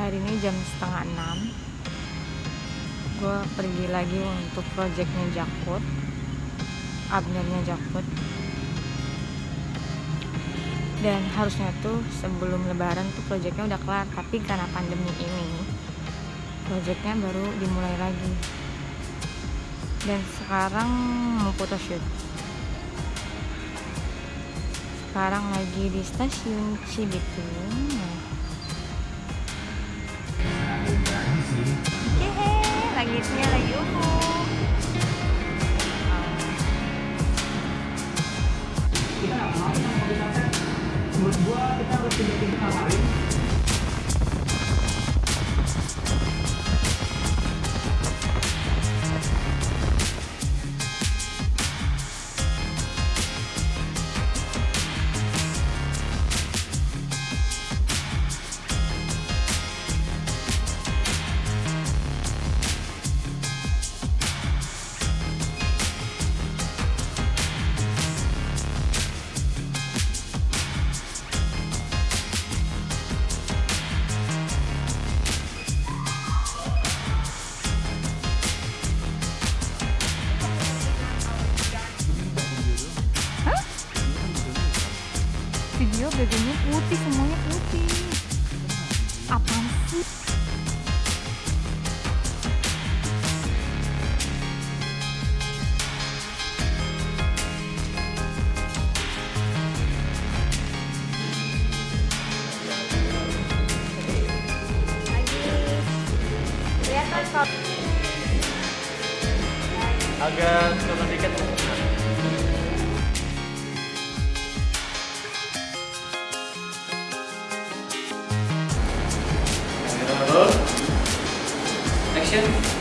hari ini jam setengah enam. Gue pergi lagi untuk projectnya Jakut abnernya Jakut dan harusnya tuh sebelum lebaran tuh projectnya udah kelar tapi karena pandemi ini projectnya baru dimulai lagi. Dan sekarang mau photoshoot sekarang lagi di stasiun Cibitung Hehe, langitnya lagi. Ungu kita nggak mau yang mau kita gua kita harus pindah-pindah ngapain video bajunya putih semuanya putih. Apaan sih? Agak turun dikit Здравствуйте.